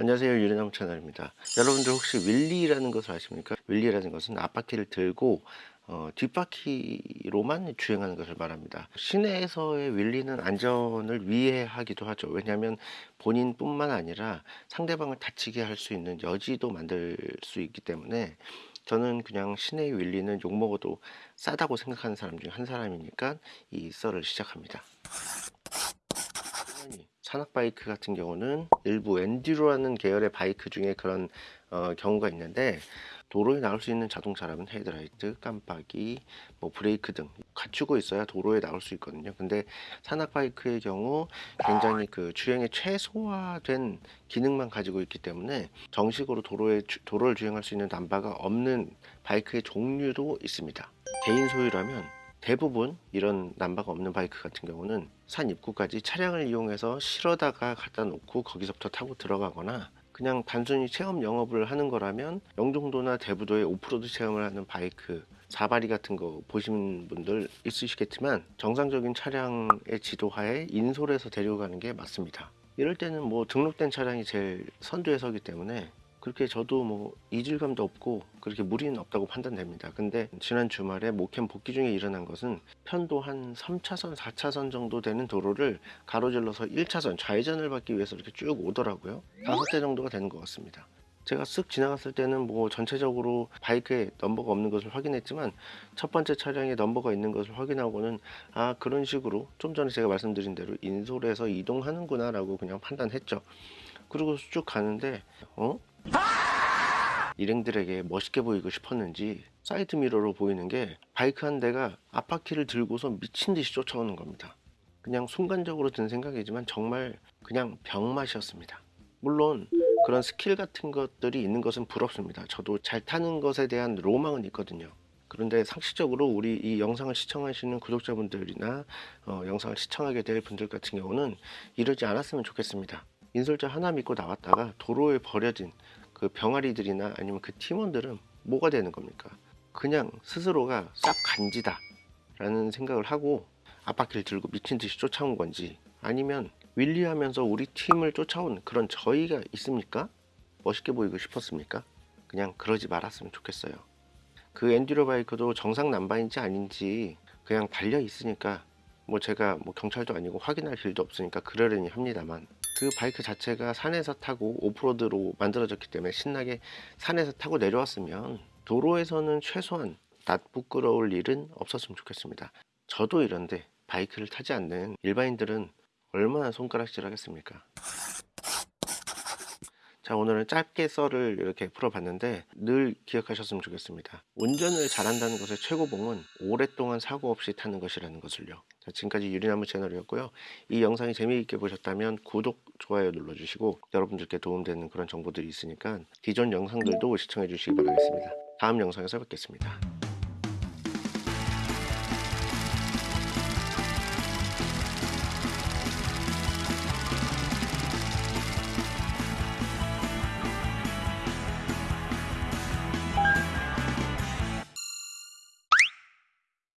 안녕하세요. 유리나무 채널입니다. 여러분들 혹시 윌리라는 것을 아십니까? 윌리라는 것은 앞바퀴를 들고 어, 뒷바퀴로만 주행하는 것을 말합니다. 시내에서의 윌리는 안전을 위해하기도 하죠. 왜냐하면 본인뿐만 아니라 상대방을 다치게 할 수 있는 여지도 만들 수 있기 때문에 저는 그냥 시내 윌리는 욕먹어도 싸다고 생각하는 사람 중 한 사람이니까 이 썰을 시작합니다 산악 바이크 같은 경우는 일부 enduro라는 계열의 바이크 중에 그런 어, 경우가 있는데 도로에 나올 수 있는 자동차라면 헤드라이트, 깜빡이, 뭐 브레이크 등 갖추고 있어야 도로에 나올 수 있거든요. 근데 산악 바이크의 경우 굉장히 그 주행의 최소화된 기능만 가지고 있기 때문에 정식으로 도로에 주, 도로를 주행할 수 있는 남바가 없는 바이크의 종류도 있습니다. 개인 소유라면 대부분 이런 남바가 없는 바이크 같은 경우는 산 입구까지 차량을 이용해서 실어다가 갖다 놓고 거기서부터 타고 들어가거나 그냥 단순히 체험 영업을 하는 거라면 영종도나 대부도에 오프로드 체험을 하는 바이크 사파리 같은 거 보신 분들 있으시겠지만 정상적인 차량의 지도하에 인솔해서 데려가는 게 맞습니다. 이럴 때는 뭐 등록된 차량이 제일 선두에 서기 때문에 그렇게 저도 뭐 이질감도 없고 그렇게 무리는 없다고 판단됩니다. 근데 지난 주말에 모캠 복귀 중에 일어난 것은 편도 한 3차선 4차선 정도 되는 도로를 가로질러서 1차선 좌회전을 받기 위해서 이렇게 쭉 오더라고요. 다섯 대 정도가 되는 것 같습니다. 제가 쓱 지나갔을 때는 뭐 전체적으로 바이크에 넘버가 없는 것을 확인했지만 첫 번째 차량에 넘버가 있는 것을 확인하고는 아 그런 식으로 좀 전에 제가 말씀드린 대로 인솔해서 이동하는구나 라고 그냥 판단했죠. 그리고 쭉 가는데 어? 일행들에게 멋있게 보이고 싶었는지 사이드 미러로 보이는 게 바이크 한 대가 앞바퀴를 들고서 미친 듯이 쫓아오는 겁니다. 그냥 순간적으로 든 생각이지만 정말 그냥 병맛이었습니다. 물론 그런 스킬 같은 것들이 있는 것은 부럽습니다. 저도 잘 타는 것에 대한 로망은 있거든요. 그런데 상식적으로 우리 이 영상을 시청하시는 구독자분들이나 어, 영상을 시청하게 될 분들 같은 경우는 이러지 않았으면 좋겠습니다. 인솔자 하나 믿고 나왔다가 도로에 버려진 그 병아리들이나 아니면 그 팀원들은 뭐가 되는 겁니까? 그냥 스스로가 싹 간지다 라는 생각을 하고 앞바퀴를 들고 미친 듯이 쫓아온 건지 아니면 윌리하면서 우리 팀을 쫓아온 그런 저희가 있습니까? 멋있게 보이고 싶었습니까? 그냥 그러지 말았으면 좋겠어요 그 엔듀로 바이크도 정상 난바인지 아닌지 그냥 달려 있으니까 뭐 제가 뭐 경찰도 아니고 확인할 길도 없으니까 그러려니 합니다만 그 바이크 자체가 산에서 타고 오프로드로 만들어졌기 때문에 신나게 산에서 타고 내려왔으면 도로에서는 최소한 낯부끄러울 일은 없었으면 좋겠습니다. 저도 이런데 바이크를 타지 않는 일반인들은 얼마나 손가락질 하겠습니까 자 오늘은 짧게 썰을 이렇게 풀어봤는데 늘 기억하셨으면 좋겠습니다. 운전을 잘한다는 것의 최고봉은 오랫동안 사고 없이 타는 것이라는 것을요. 자, 지금까지 유리나무 채널이었고요. 이 영상이 재미있게 보셨다면 구독, 좋아요 눌러주시고 여러분들께 도움되는 그런 정보들이 있으니까 기존 영상들도 시청해 주시기 바라겠습니다. 다음 영상에서 뵙겠습니다